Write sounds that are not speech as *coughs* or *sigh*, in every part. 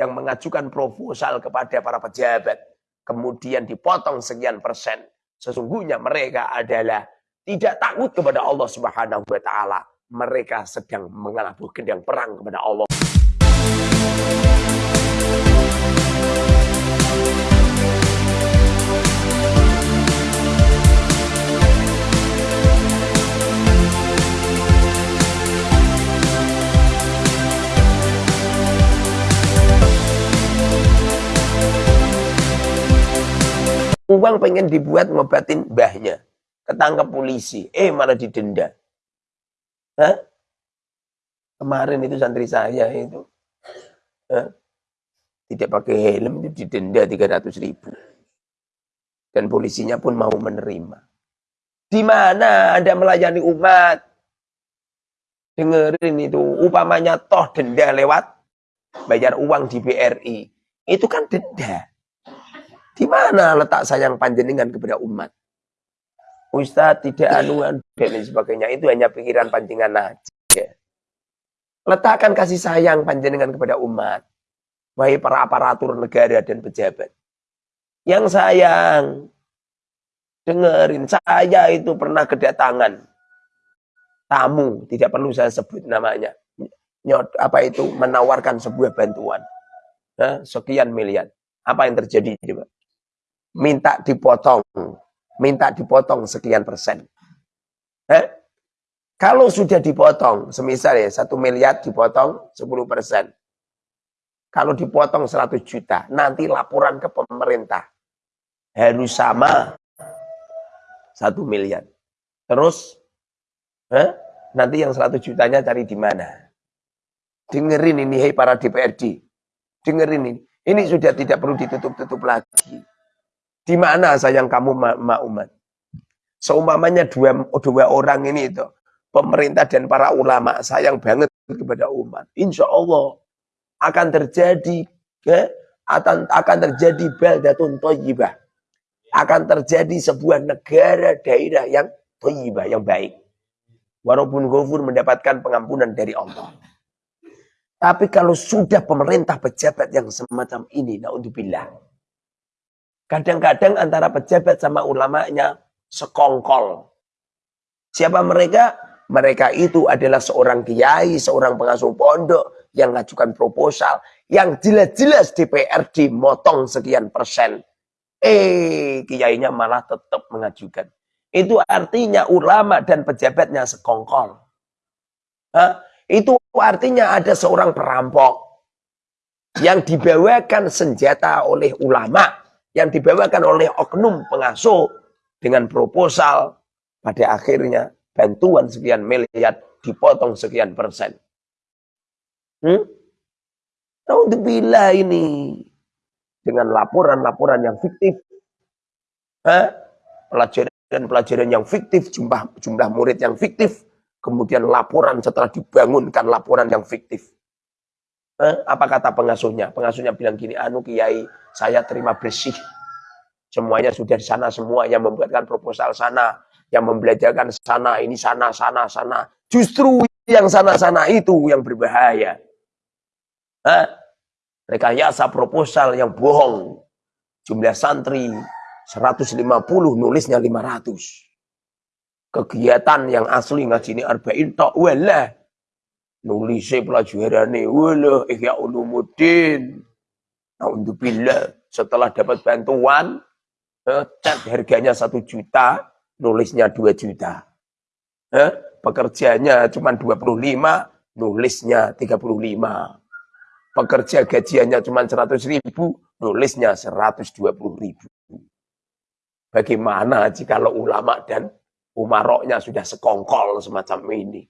yang mengajukan proposal kepada para pejabat, kemudian dipotong sekian persen, sesungguhnya mereka adalah tidak takut kepada Allah Subhanahu wa taala. Mereka sedang mengalami gendang perang kepada Allah. Uang pengen dibuat ngobatin mbahnya. Ketangkep polisi. Eh malah didenda. Hah? Kemarin itu santri saya itu. Hah? Tidak pakai helm itu didenda 300 ribu. Dan polisinya pun mau menerima. Di mana Anda melayani umat? Dengerin itu. Upamanya toh denda lewat bayar uang di BRI. Itu kan denda. Di mana letak sayang panjenengan kepada umat? Ustaz tidak anuan dan sebagainya. Itu hanya pikiran panjenengan aja. Letakkan kasih sayang panjenengan kepada umat. Wahai para aparatur negara dan pejabat. Yang sayang. Dengerin, saya itu pernah kedatangan tamu, tidak perlu saya sebut namanya. Nyot, apa itu menawarkan sebuah bantuan. Nah, sekian miliar. Apa yang terjadi coba? Minta dipotong, minta dipotong sekian persen. Eh? Kalau sudah dipotong, semisal ya, satu miliar dipotong 10 persen. Kalau dipotong 100 juta, nanti laporan ke pemerintah. Harus sama satu miliar. Terus, eh? nanti yang 100 jutanya cari di mana? Dengerin ini, hei para DPRD. Dengerin ini. Ini sudah tidak perlu ditutup-tutup lagi. Di mana sayang kamu ma, umat? Seumpamanya dua, dua orang ini itu, pemerintah dan para ulama sayang banget kepada umat. Insya Allah akan terjadi ya, akan, akan terjadi baldatun toyibah. Akan terjadi sebuah negara daerah yang toyibah, yang baik. Walaupun gofur mendapatkan pengampunan dari Allah. Tapi kalau sudah pemerintah pejabat yang semacam ini, naudzubillah Kadang-kadang antara pejabat sama ulamanya sekongkol. Siapa mereka? Mereka itu adalah seorang kiai, seorang pengasuh pondok yang mengajukan proposal yang jelas-jelas DPRD motong sekian persen. Eh, kiainya malah tetap mengajukan. Itu artinya ulama dan pejabatnya sekongkol. Hah? Itu artinya ada seorang perampok yang dibawakan senjata oleh ulama yang dibawakan oleh oknum pengasuh dengan proposal pada akhirnya bantuan sekian miliar dipotong sekian persen. Hmm? bila ini dengan laporan-laporan yang fiktif. Pelajaran-pelajaran yang fiktif, jumlah jumlah murid yang fiktif, kemudian laporan setelah dibangunkan laporan yang fiktif. Eh, apa kata pengasuhnya? Pengasuhnya bilang gini, anu kiai, saya terima bersih. Semuanya sudah di sana, semua yang membuatkan proposal sana, yang membelajarkan sana, ini sana, sana, sana. Justru yang sana-sana itu yang berbahaya. Eh, rekayasa proposal yang bohong. Jumlah santri 150, nulisnya 500. Kegiatan yang asli ngaji ini arba'in tak walah nulis pelajaran wala ihya ulumuddin Alhamdulillah setelah dapat bantuan eh, cat harganya satu juta nulisnya dua juta. Eh, pekerjanya cuma 25 nulisnya 35 pekerja gajiannya cuma 100 ribu nulisnya 120 ribu. Bagaimana jika ulama dan umaroknya sudah sekongkol semacam ini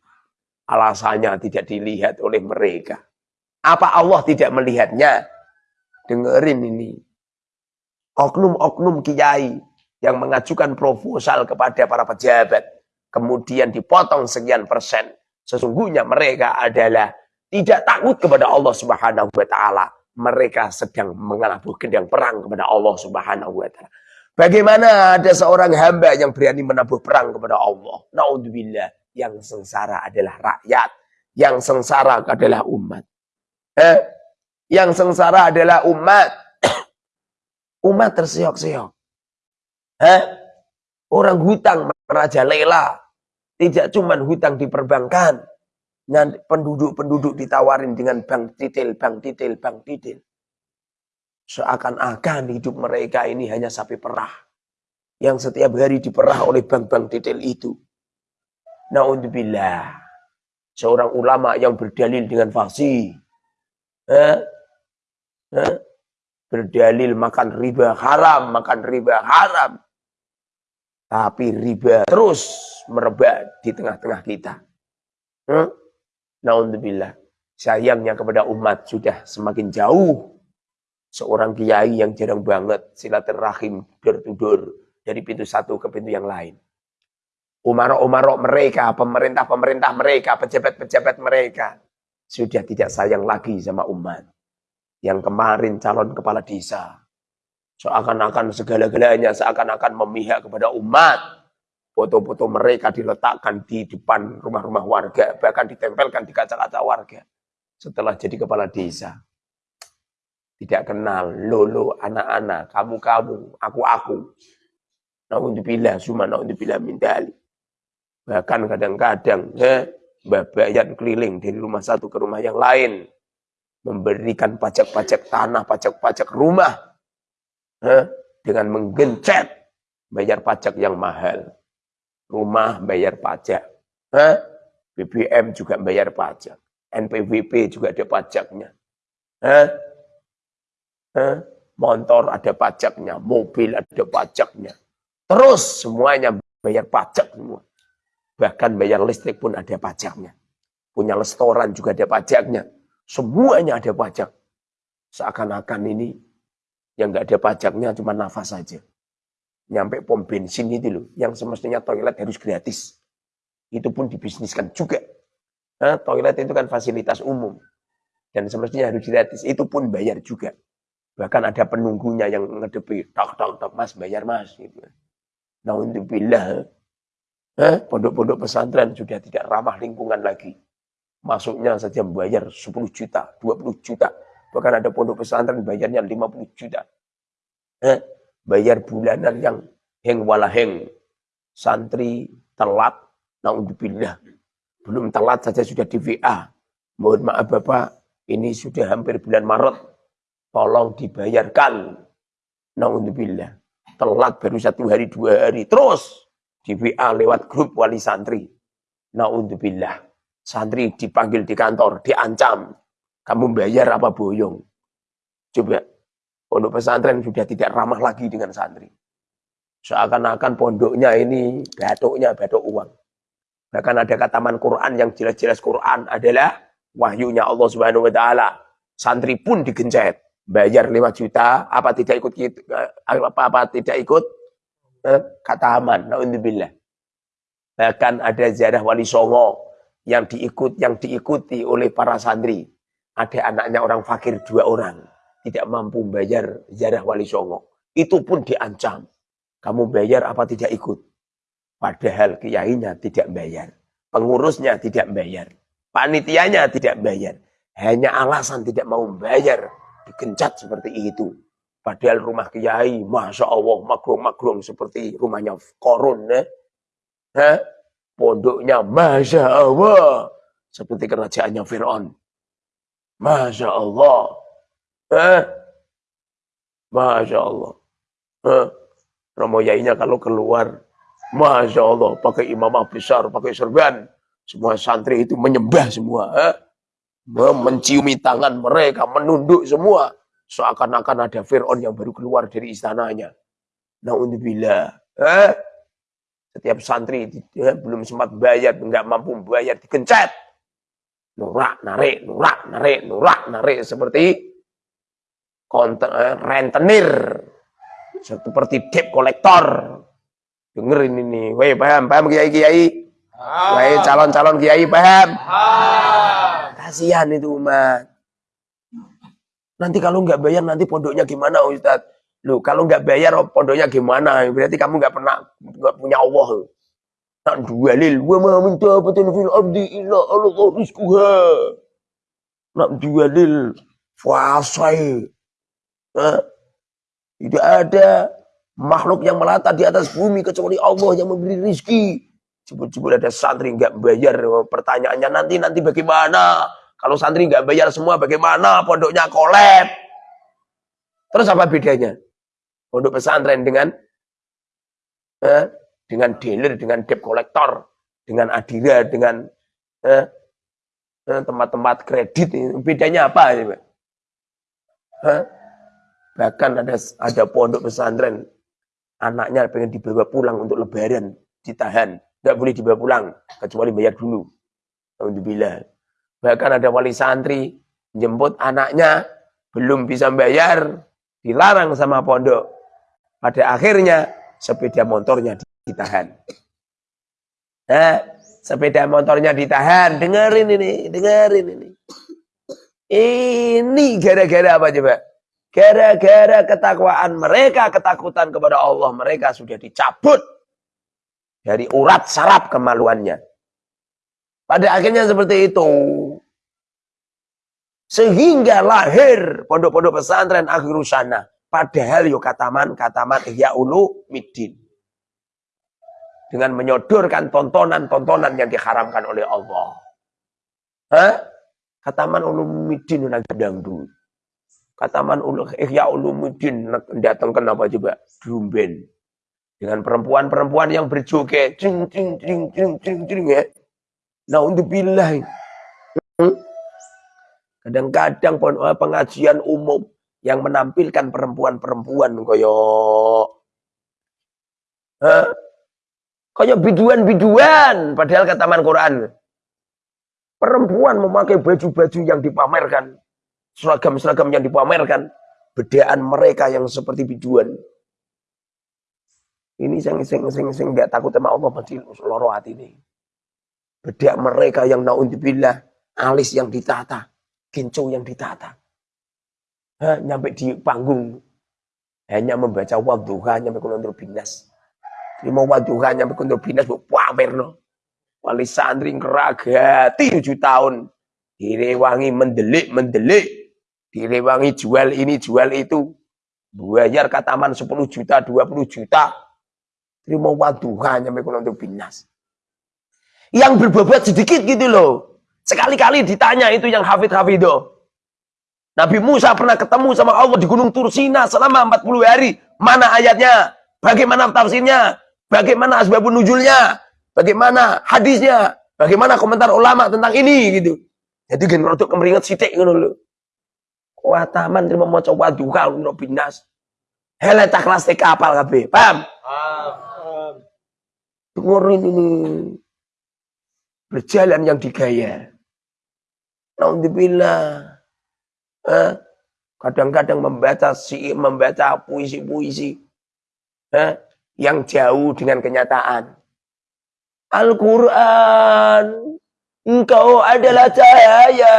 Alasannya tidak dilihat oleh mereka. Apa Allah tidak melihatnya? Dengerin ini. Oknum-oknum kiai yang mengajukan proposal kepada para pejabat. Kemudian dipotong sekian persen. Sesungguhnya mereka adalah tidak takut kepada Allah subhanahu wa ta'ala. Mereka sedang mengalami gendang perang kepada Allah subhanahu wa ta'ala. Bagaimana ada seorang hamba yang berani menabuh perang kepada Allah? Naudzubillah yang sengsara adalah rakyat, yang sengsara adalah umat. Eh, Yang sengsara adalah umat. *coughs* umat terseok-seok. Hah? Orang hutang merajalela. Tidak cuma hutang di perbankan. Penduduk-penduduk ditawarin dengan bank titil, bank titil, bank titil. Seakan-akan hidup mereka ini hanya sapi perah. Yang setiap hari diperah oleh bank-bank titil itu. Na'udzubillah. Seorang ulama yang berdalil dengan fasih. Eh? Eh? Berdalil makan riba haram, makan riba haram. Tapi riba terus merebak di tengah-tengah kita. Hmm? Na'udzubillah. Sayangnya kepada umat sudah semakin jauh. Seorang kiai yang jarang banget silaturahim door dari pintu satu ke pintu yang lain. Umarok-umarok mereka, pemerintah-pemerintah mereka, pejabat-pejabat mereka sudah tidak sayang lagi sama umat. Yang kemarin calon kepala desa, seakan-akan segala-galanya seakan-akan memihak kepada umat. Foto-foto mereka diletakkan di depan rumah-rumah warga, bahkan ditempelkan di kaca-kaca warga. Setelah jadi kepala desa. Tidak kenal, lolo, anak-anak, kamu-kamu, aku-aku. Na'udzubillah, summa na'udzubillah min dalik. Bahkan kadang-kadang, eh, bayat keliling dari rumah satu ke rumah yang lain. Memberikan pajak-pajak tanah, pajak-pajak rumah. Eh, dengan menggencet bayar pajak yang mahal rumah bayar pajak. Hah? BBM juga bayar pajak. NPWP juga ada pajaknya. Hah? Hah? Motor ada pajaknya, mobil ada pajaknya. Terus semuanya bayar pajak semua. Bahkan bayar listrik pun ada pajaknya. Punya restoran juga ada pajaknya. Semuanya ada pajak. Seakan-akan ini yang nggak ada pajaknya cuma nafas saja nyampe pom bensin itu loh, yang semestinya toilet harus gratis. Itu pun dibisniskan juga. Nah, toilet itu kan fasilitas umum. Dan semestinya harus gratis. Itu pun bayar juga. Bahkan ada penunggunya yang ngedepi, tok, tok, tok, mas, bayar mas. Gitu. Nah, untuk bila pondok-pondok pesantren sudah tidak ramah lingkungan lagi. Masuknya saja bayar 10 juta, 20 juta. Bahkan ada pondok pesantren bayarnya 50 juta. Eh, bayar bulanan yang heng walaheng. Santri telat, naudzubillah. Belum telat saja sudah di VA. Mohon maaf Bapak, ini sudah hampir bulan Maret. Tolong dibayarkan. Naudzubillah. Telat baru satu hari, dua hari. Terus di VA lewat grup wali santri. Naudzubillah. Santri dipanggil di kantor, diancam. Kamu bayar apa boyong? Coba Pondok pesantren sudah tidak ramah lagi dengan santri. Seakan-akan pondoknya ini batuknya batuk uang. Bahkan ada kataman Quran yang jelas-jelas Quran adalah wahyunya Allah Subhanahu wa taala. Santri pun digencet, bayar 5 juta, apa tidak ikut apa apa tidak ikut eh, kata aman. Nauzubillah. Bahkan ada ziarah wali songo yang diikut yang diikuti oleh para santri. Ada anaknya orang fakir dua orang tidak mampu bayar ziarah wali songo. Itu pun diancam. Kamu bayar apa tidak ikut? Padahal kiainya tidak bayar. Pengurusnya tidak bayar. Panitianya tidak bayar. Hanya alasan tidak mau bayar. Digencat seperti itu. Padahal rumah kiai, Masya Allah, magrong-magrong seperti rumahnya korun. Eh? Hah? Pondoknya, Masya Allah. Seperti kerajaannya Fir'aun. Masya Allah. Eh? Masya Allah. Eh? Romo Yainya kalau keluar, Masya Allah, pakai imamah besar, pakai serban. Semua santri itu menyembah semua. Eh? Menciumi tangan mereka, menunduk semua. Seakan-akan ada Fir'aun yang baru keluar dari istananya. Na'udzubillah. Eh? Setiap santri eh, belum sempat bayar, nggak mampu bayar, dikencet. Nurak, narik, nurak, narik, nurak, narik. Seperti konten, eh, rentenir seperti debt kolektor dengerin ini woi paham paham kiai kiai woi calon calon kiai paham kasihan itu umat nanti kalau nggak bayar nanti pondoknya gimana Ustaz lu kalau nggak bayar pondoknya gimana berarti kamu nggak pernah nggak punya Allah nak dualil wa ma minta betul fil ardi illa Allah rizquha nak dualil Fasai. Tidak ada makhluk yang melata di atas bumi kecuali Allah yang memberi rizki. Jebul-jebul ada santri nggak bayar. Pertanyaannya nanti nanti bagaimana? Kalau santri nggak bayar semua bagaimana? Pondoknya kolab. Terus apa bedanya? Pondok pesantren dengan eh, dengan dealer, dengan debt collector, dengan adira, dengan eh, eh tempat-tempat kredit. Bedanya apa? Eh? Bahkan ada ada pondok pesantren anaknya pengen dibawa pulang untuk lebaran, ditahan. Nggak boleh dibawa pulang, kecuali bayar dulu. Alhamdulillah. Bahkan ada wali santri jemput anaknya, belum bisa bayar, dilarang sama pondok. Pada akhirnya sepeda motornya ditahan. Nah, sepeda motornya ditahan. Dengerin ini, dengerin ini. Ini gara-gara apa coba? Gara-gara ketakwaan mereka, ketakutan kepada Allah, mereka sudah dicabut dari urat saraf kemaluannya. Pada akhirnya seperti itu. Sehingga lahir pondok-pondok pesantren akhirusana. Padahal yuk kataman, kataman ihya ulu midin. Dengan menyodorkan tontonan-tontonan yang diharamkan oleh Allah. Hah? Kataman ulumidin nanti dangdut. Kataman ulu ihya ulumuddin datang kenapa coba? Drumben. Dengan perempuan-perempuan yang berjoget. Cing, cing, cing, cing, cing, cing, ya. Nah untuk bilang. Kadang-kadang eh, pengajian umum yang menampilkan perempuan-perempuan koyo Hah? Koyo biduan-biduan padahal kataman Quran. Perempuan memakai baju-baju yang dipamerkan seragam-seragam yang dipamerkan, bedaan mereka yang seperti bijuan. Ini sing sing sing sing nggak takut sama Allah pasti loro hati ini. Bedak mereka yang naudzubillah, alis yang ditata, kincu yang ditata. Hah, nyampe di panggung hanya membaca wadduha nyampe kundur binas. Lima wadduha nyampe kundur binas bu pamerno. Wali santri ngeragati tujuh tahun. Direwangi mendelik mendelik direwangi jual ini jual itu bayar kataman 10 juta 20 juta terima waduhan sampai untuk binas yang berbobot sedikit gitu loh sekali-kali ditanya itu yang hafid hafido Nabi Musa pernah ketemu sama Allah di Gunung Tursina selama 40 hari mana ayatnya bagaimana tafsirnya bagaimana asbabun nujulnya bagaimana hadisnya bagaimana komentar ulama tentang ini gitu jadi gen untuk kemeringat sitik Wah taman terima maca waduha untuk binas. Hele tak kelas TK apal kabeh. Paham? Paham. Dengerin ini. Berjalan yang digaya. Alhamdulillah. Eh, kadang-kadang membaca si membaca puisi-puisi yang jauh dengan kenyataan. Al-Quran, engkau adalah cahaya.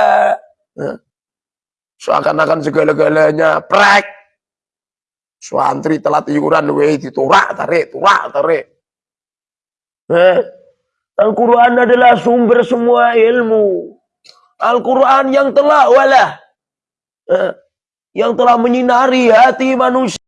Seakan-akan segala-galanya prek. Suantri telat iuran weh diturak tarik, turak tarik. Eh, Al-Quran adalah sumber semua ilmu. Al-Quran yang telah walah. Eh, yang telah menyinari hati manusia.